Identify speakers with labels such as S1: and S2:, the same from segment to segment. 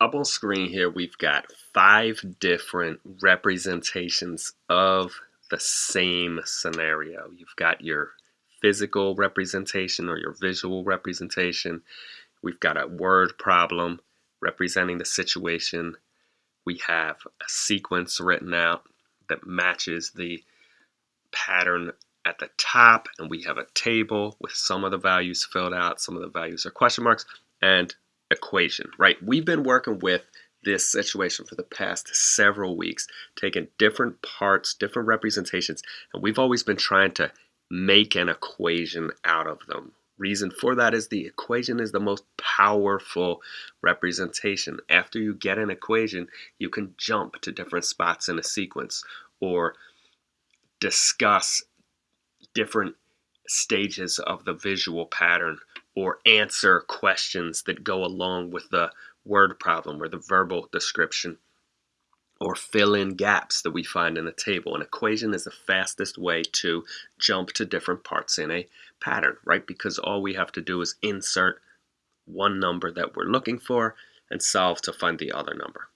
S1: up on screen here, we've got five different representations of the same scenario. You've got your physical representation or your visual representation. We've got a word problem representing the situation. We have a sequence written out that matches the pattern at the top and we have a table with some of the values filled out, some of the values are question marks, and equation, right? We've been working with this situation for the past several weeks, taking different parts, different representations, and we've always been trying to make an equation out of them. Reason for that is the equation is the most powerful representation. After you get an equation, you can jump to different spots in a sequence or discuss different stages of the visual pattern or answer questions that go along with the word problem or the verbal description or fill in gaps that we find in a table. An equation is the fastest way to jump to different parts in a pattern, right? Because all we have to do is insert one number that we're looking for and solve to find the other number.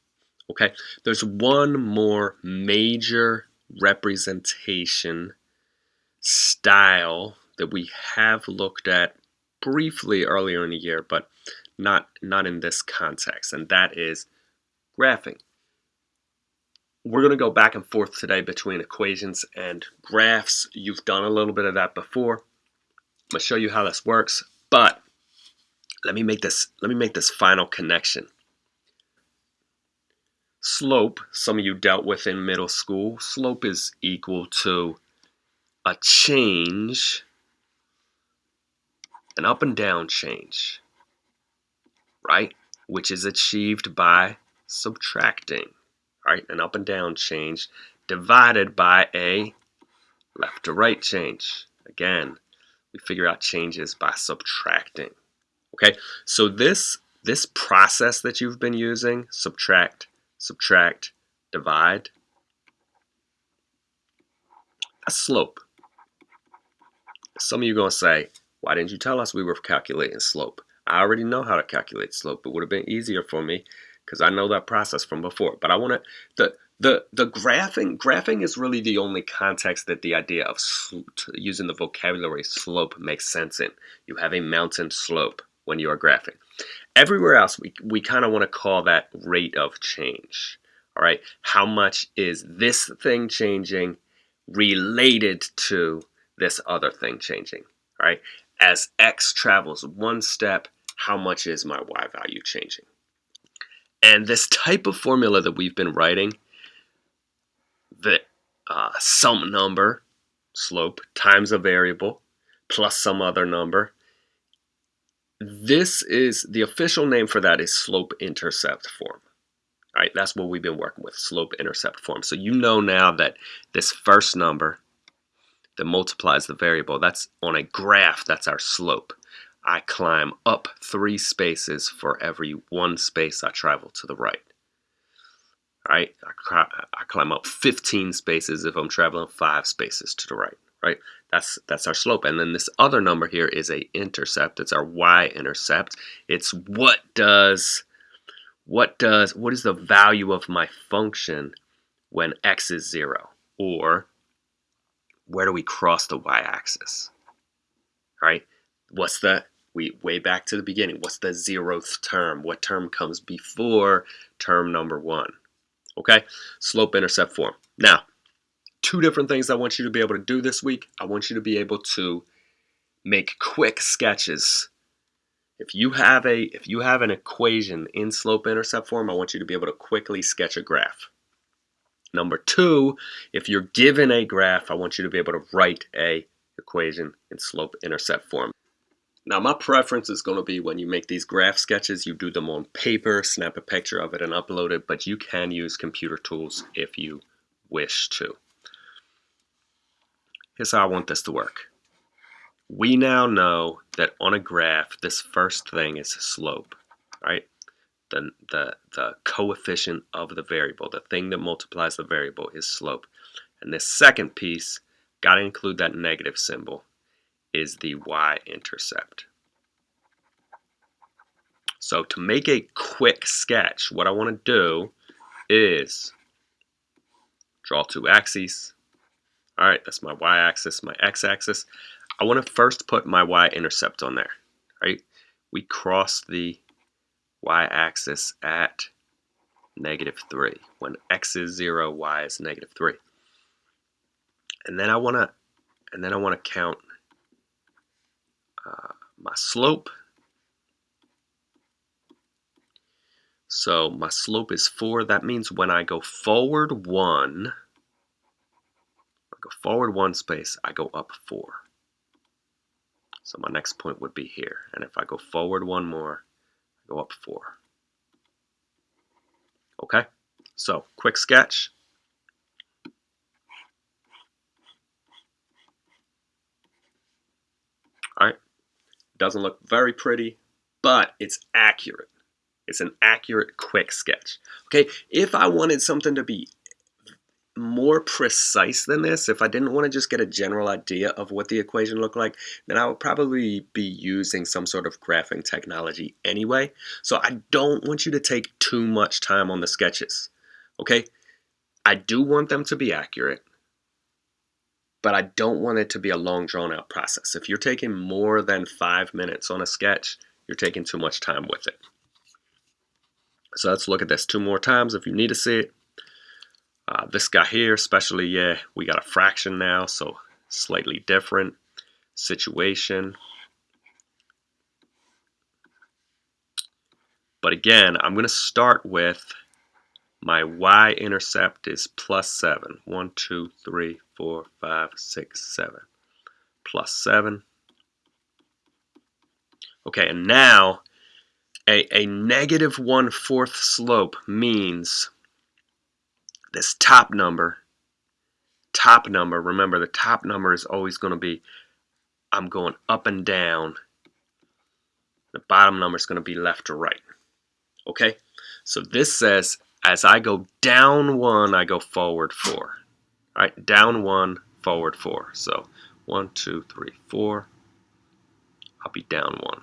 S1: Okay, there's one more major representation style that we have looked at briefly earlier in the year, but not, not in this context, and that is graphing. We're going to go back and forth today between equations and graphs. You've done a little bit of that before. I'm going to show you how this works, but let me make this let me make this final connection. Slope, some of you dealt with in middle school, slope is equal to a change an up and down change, right? Which is achieved by subtracting, right? An up and down change divided by a left to right change. Again, we figure out changes by subtracting. Okay, so this this process that you've been using, subtract, subtract, divide, a slope. Some of you are going to say, why didn't you tell us we were calculating slope? I already know how to calculate slope. It would have been easier for me because I know that process from before. But I want to, the, the, the graphing, graphing is really the only context that the idea of using the vocabulary slope makes sense in. You have a mountain slope when you are graphing. Everywhere else, we, we kind of want to call that rate of change. All right, how much is this thing changing related to this other thing changing? All right, as x travels one step, how much is my y value changing? And this type of formula that we've been writing, the uh, some number, slope, times a variable, plus some other number, this is, the official name for that is slope-intercept form. All right, that's what we've been working with, slope-intercept form. So you know now that this first number that multiplies the variable. That's on a graph, that's our slope. I climb up three spaces for every one space I travel to the right. Right? I, I climb up 15 spaces if I'm traveling five spaces to the right. Right? That's that's our slope. And then this other number here is a intercept. It's our y-intercept. It's what does what does what is the value of my function when x is zero? Or where do we cross the y-axis? Right? What's the, we way back to the beginning, what's the zeroth term? What term comes before term number one? Okay, slope-intercept form. Now, two different things I want you to be able to do this week. I want you to be able to make quick sketches. If you have a if you have an equation in slope intercept form, I want you to be able to quickly sketch a graph. Number two, if you're given a graph, I want you to be able to write a equation in slope-intercept form. Now my preference is going to be when you make these graph sketches, you do them on paper, snap a picture of it and upload it, but you can use computer tools if you wish to. Here's how I want this to work. We now know that on a graph, this first thing is slope, right? The, the, the coefficient of the variable, the thing that multiplies the variable is slope. And this second piece, got to include that negative symbol, is the y-intercept. So to make a quick sketch, what I want to do is draw two axes. All right, that's my y-axis, my x-axis. I want to first put my y-intercept on there, right? We cross the y-axis at negative 3. When x is 0, y is negative 3. And then I want to and then I want to count uh, my slope. So my slope is 4. That means when I go forward 1, I go forward 1 space, I go up 4. So my next point would be here. And if I go forward one more, go up 4. Okay, so quick sketch. All right, doesn't look very pretty, but it's accurate. It's an accurate quick sketch. Okay, if I wanted something to be more precise than this, if I didn't want to just get a general idea of what the equation looked like, then I would probably be using some sort of graphing technology anyway. So I don't want you to take too much time on the sketches, okay? I do want them to be accurate, but I don't want it to be a long drawn out process. If you're taking more than five minutes on a sketch, you're taking too much time with it. So let's look at this two more times if you need to see it. Uh, this guy here, especially, yeah, we got a fraction now, so slightly different situation. But again, I'm going to start with my y-intercept is plus 7. 1, 2, 3, 4, 5, 6, 7. Plus 7. Okay, and now a, a negative 1 fourth slope means this top number, top number, remember the top number is always going to be, I'm going up and down. The bottom number is going to be left to right. Okay? So this says, as I go down one, I go forward four. All right, down one, forward four. So one, two, three, four. I'll be down one.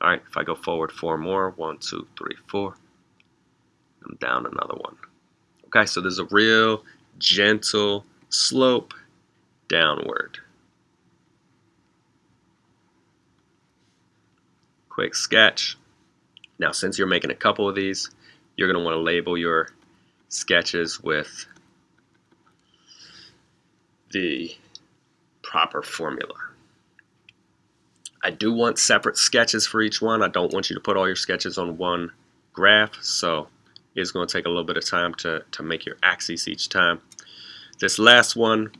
S1: All right, if I go forward four more, one, two, three, four. I'm down another one. Okay, so there's a real gentle slope downward. Quick sketch. Now, since you're making a couple of these, you're going to want to label your sketches with the proper formula. I do want separate sketches for each one. I don't want you to put all your sketches on one graph, so it's going to take a little bit of time to, to make your axes each time. This last one,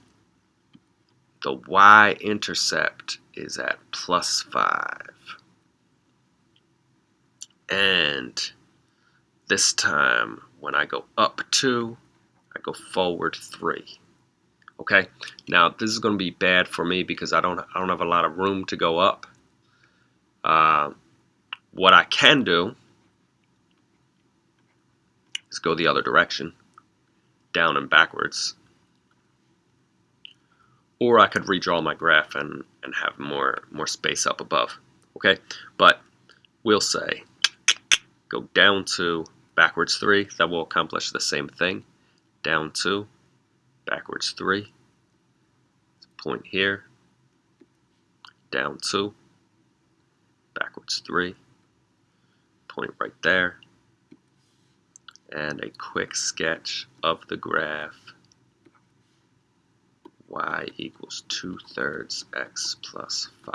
S1: the y-intercept is at plus 5. And this time, when I go up 2, I go forward 3. Okay, now this is going to be bad for me because I don't I don't have a lot of room to go up. Uh, what I can do is go the other direction, down and backwards. Or I could redraw my graph and, and have more, more space up above. Okay, but we'll say go down to backwards 3. That will accomplish the same thing. Down 2, backwards 3. Point here. Down 2, backwards 3. Point right there and a quick sketch of the graph y equals 2 thirds x plus 5.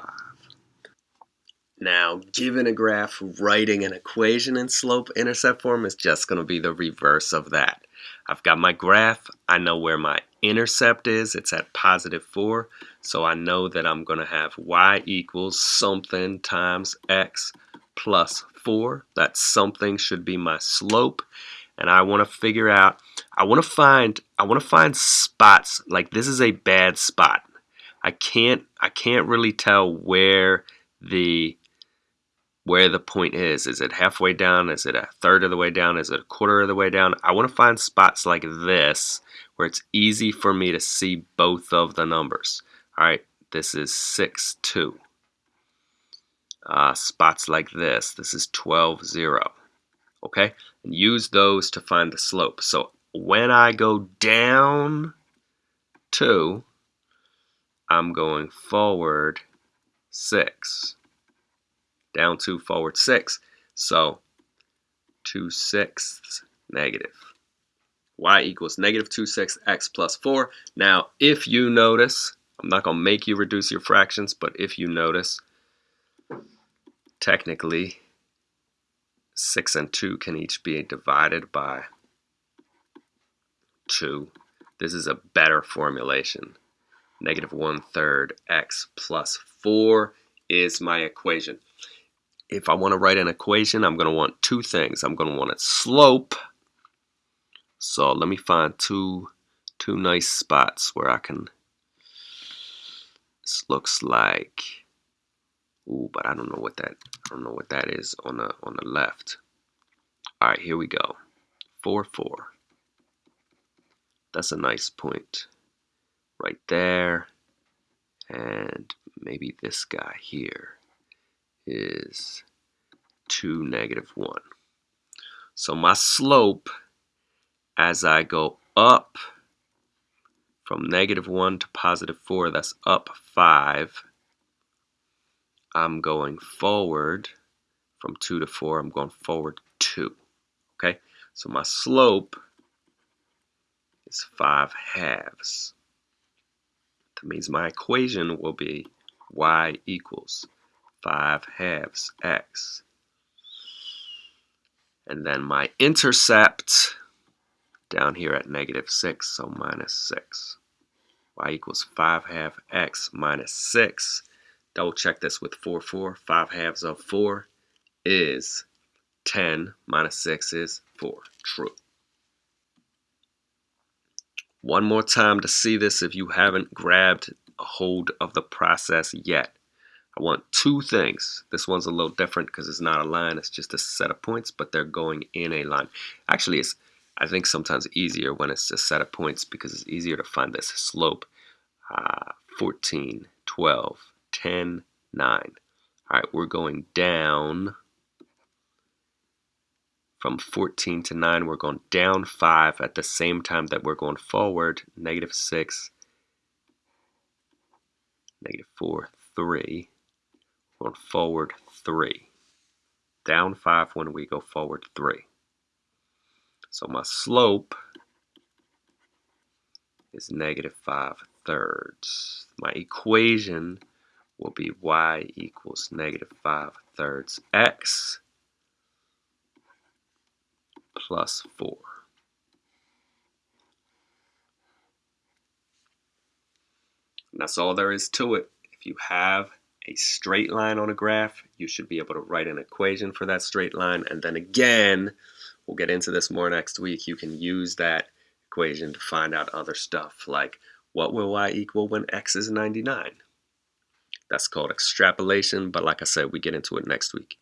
S1: Now, given a graph, writing an equation in slope-intercept form is just going to be the reverse of that. I've got my graph. I know where my intercept is. It's at positive 4. So I know that I'm going to have y equals something times x plus 4. That something should be my slope and I want to figure out I want to find I want to find spots like this is a bad spot. I can't I can't really tell where the where the point is. Is it halfway down? Is it a third of the way down? Is it a quarter of the way down? I want to find spots like this where it's easy for me to see both of the numbers. All right this is 6 2 uh, spots like this. This is 12, 0. Okay? And use those to find the slope. So when I go down 2, I'm going forward 6. Down 2, forward 6. So 2 sixths negative. y equals negative 2 sixths x plus 4. Now, if you notice, I'm not going to make you reduce your fractions, but if you notice, technically 6 and 2 can each be divided by 2. This is a better formulation. Negative 1 third x plus 4 is my equation. If I want to write an equation, I'm going to want two things. I'm going to want a slope. So let me find two, two nice spots where I can, this looks like Ooh, but I don't know what that I don't know what that is on the on the left. All right, here we go. 4 4. That's a nice point right there. And maybe this guy here is 2 negative 1. So my slope as I go up from negative 1 to positive 4, that's up 5 I'm going forward from 2 to 4, I'm going forward 2. Okay, so my slope is 5 halves. That means my equation will be y equals 5 halves x. And then my intercept down here at negative 6, so minus 6. y equals 5 half x minus 6 Double check this with 4, 4. 5 halves of 4 is 10 minus 6 is 4. True. One more time to see this if you haven't grabbed a hold of the process yet. I want two things. This one's a little different because it's not a line. It's just a set of points, but they're going in a line. Actually, it's I think sometimes easier when it's a set of points because it's easier to find this slope. Uh, 14, 12, 10, 9. All right, we're going down from 14 to 9. We're going down 5 at the same time that we're going forward. Negative 6, negative 4, 3. Going forward 3. Down 5 when we go forward 3. So my slope is negative 5 thirds. My equation will be y equals negative 5 thirds x plus 4. And that's all there is to it. If you have a straight line on a graph, you should be able to write an equation for that straight line. And then again, we'll get into this more next week, you can use that equation to find out other stuff like what will y equal when x is 99? That's called extrapolation, but like I said, we get into it next week.